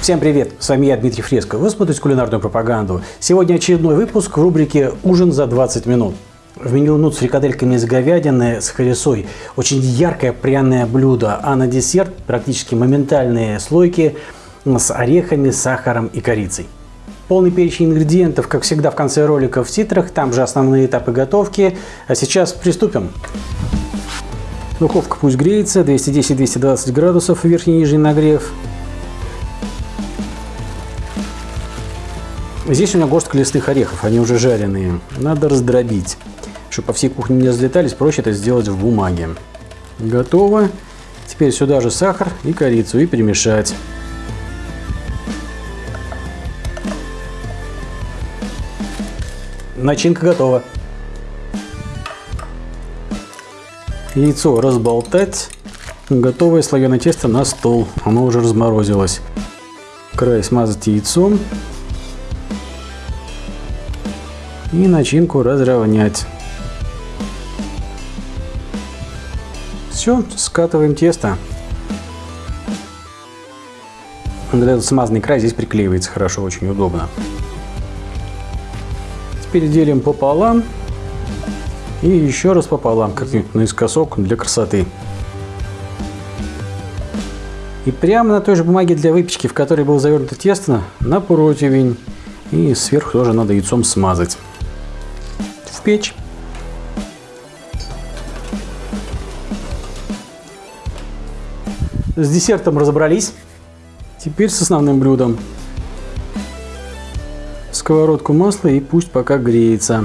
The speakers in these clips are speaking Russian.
Всем привет! С вами я, Дмитрий Фреско. Вы смотрите кулинарную пропаганду. Сегодня очередной выпуск в рубрике «Ужин за 20 минут». В меню нут с фрикадельками из говядины с харисой. Очень яркое пряное блюдо, а на десерт практически моментальные слойки с орехами, сахаром и корицей. Полный перечень ингредиентов, как всегда, в конце ролика в титрах. Там же основные этапы готовки. А сейчас приступим. Духовка пусть греется, 210-220 градусов, верхний и нижний нагрев. Здесь у меня горстка листых орехов, они уже жареные. Надо раздробить. Чтобы по всей кухне не разлетались, проще это сделать в бумаге. Готово. Теперь сюда же сахар и корицу и перемешать. Начинка готова. Яйцо разболтать. Готовое слоеное тесто на стол. Оно уже разморозилось. Край смазать яйцом. И начинку разровнять. Все, скатываем тесто. Этот смазанный край здесь приклеивается хорошо, очень удобно. Теперь делим пополам и еще раз пополам, как-нибудь наискосок для красоты. И прямо на той же бумаге для выпечки, в которой было завернуто тесто, на противень. И сверху тоже надо яйцом смазать. В печь. С десертом разобрались. Теперь с основным блюдом сковородку масла и пусть пока греется.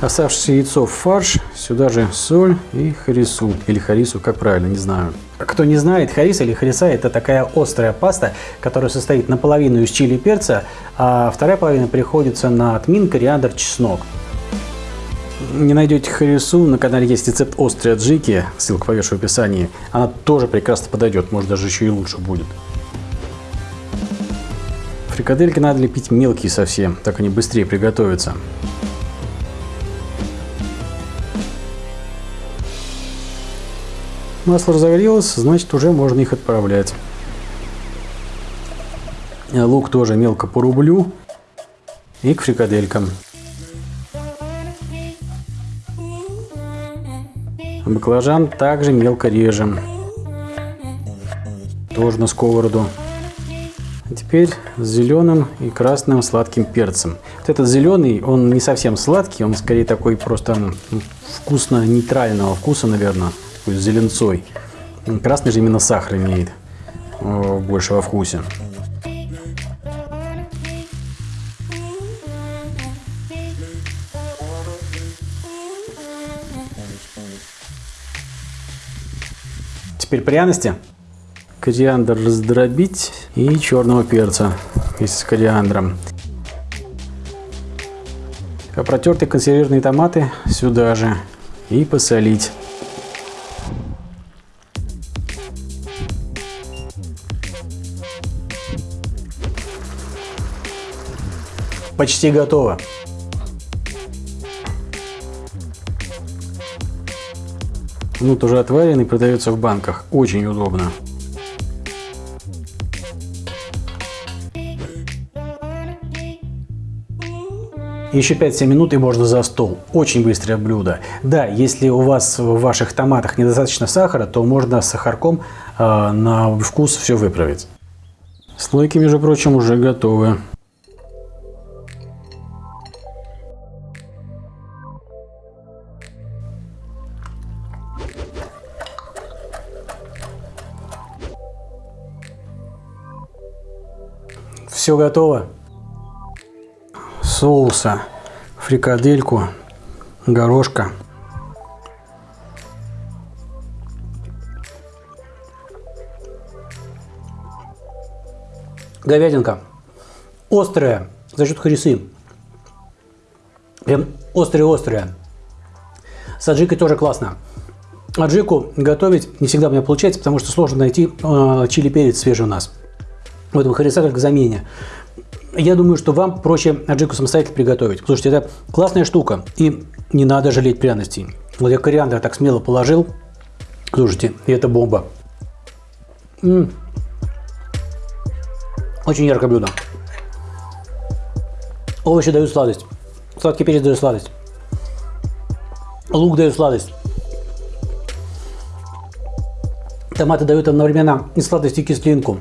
Оставшееся яйцо в фарш, сюда же соль и харису, или харису, как правильно, не знаю. Кто не знает, харис или хариса – это такая острая паста, которая состоит наполовину из чили и перца, а вторая половина приходится на тмин, кориандр, чеснок. Не найдете харису, на канале есть рецепт острой аджики, ссылка повешу в описании. Она тоже прекрасно подойдет, может даже еще и лучше будет. Фрикадельки надо лепить мелкие совсем, так они быстрее приготовятся. Масло разогрелось, значит уже можно их отправлять. Лук тоже мелко порублю и к фрикаделькам. Баклажан также мелко режем. Тоже на сковороду. А теперь с зеленым и красным сладким перцем. Вот этот зеленый, он не совсем сладкий, он скорее такой просто вкусно-нейтрального вкуса, наверное, такой с зеленцой. Красный же именно сахар имеет больше во вкусе. Теперь пряности кориандр раздробить и черного перца вместе с кориандром. А протертые консервированные томаты сюда же и посолить. Почти готово. Нут уже отваренный, продается в банках. Очень удобно. Еще 5-7 минут и можно за стол. Очень быстрое блюдо. Да, если у вас в ваших томатах недостаточно сахара, то можно с сахарком э, на вкус все выправить. Слойки, между прочим, уже готовы. Все готово соуса, фрикадельку, горошка. Говядинка острая за счет харисы. Прям острая-острая. С аджикой тоже классно. Аджику готовить не всегда у меня получается, потому что сложно найти э, чили перец свежий у нас. Поэтому хариса как замене я думаю, что вам проще аджику самостоятельно приготовить. Слушайте, это классная штука. И не надо жалеть пряностей. Вот я кориандр так смело положил. Слушайте, и это бомба. М -м. Очень яркое блюдо. Овощи дают сладость. Сладкий перец дает сладость. Лук дает сладость. Томаты дают одновременно и сладость, и кислинку.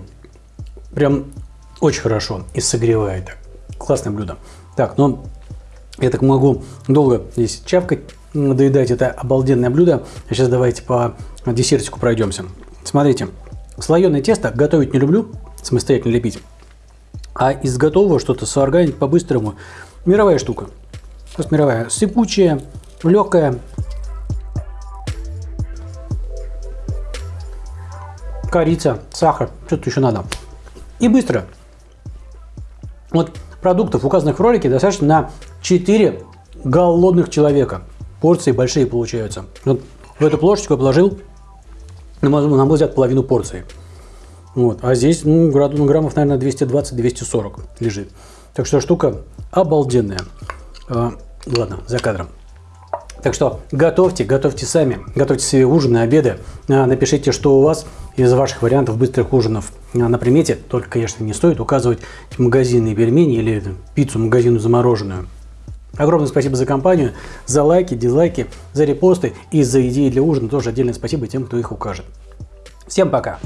Прям очень хорошо и согревает. Классное блюдо. Так, ну, я так могу долго здесь чавкать, доедать это обалденное блюдо. А сейчас давайте по десертику пройдемся. Смотрите, слоеное тесто готовить не люблю, самостоятельно лепить. А из готового что-то сварганить по-быстрому – мировая штука. Просто мировая. Сыпучая, легкая. Корица, сахар, что-то еще надо. И быстро. Вот продуктов, указанных в ролике, достаточно на 4 голодных человека. Порции большие получаются. Вот в эту плошечку я положил, на мой, на мой взгляд, половину порции. Вот. А здесь ну, граммов, наверное, 220-240 лежит. Так что штука обалденная. А, ладно, за кадром. Так что готовьте, готовьте сами, готовьте себе ужины, обеды. А, напишите, что у вас из ваших вариантов быстрых ужинов а, на примете. Только, конечно, не стоит указывать магазинные пельмени или пиццу магазину замороженную. Огромное спасибо за компанию, за лайки, дизлайки, за репосты и за идеи для ужина. Тоже отдельное спасибо тем, кто их укажет. Всем пока!